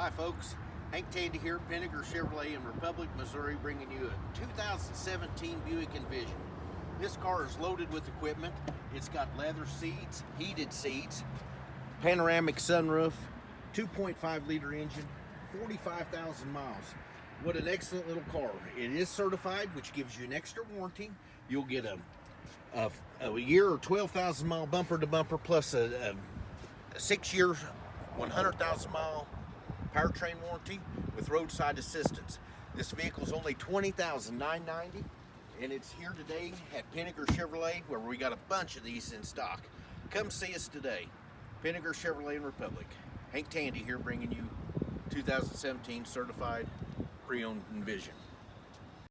Hi folks, Hank Tandy here, Pinegar Chevrolet in Republic, Missouri, bringing you a 2017 Buick Envision. This car is loaded with equipment. It's got leather seats, heated seats, panoramic sunroof, 2.5 liter engine, 45,000 miles. What an excellent little car. It is certified, which gives you an extra warranty. You'll get a, a, a year or 12,000 mile bumper to bumper plus a, a six years, 100,000 mile powertrain warranty with roadside assistance. This vehicle is only $20,990 and it's here today at Pinegar Chevrolet where we got a bunch of these in stock. Come see us today. Pinegar Chevrolet and Republic. Hank Tandy here bringing you 2017 certified pre-owned Envision.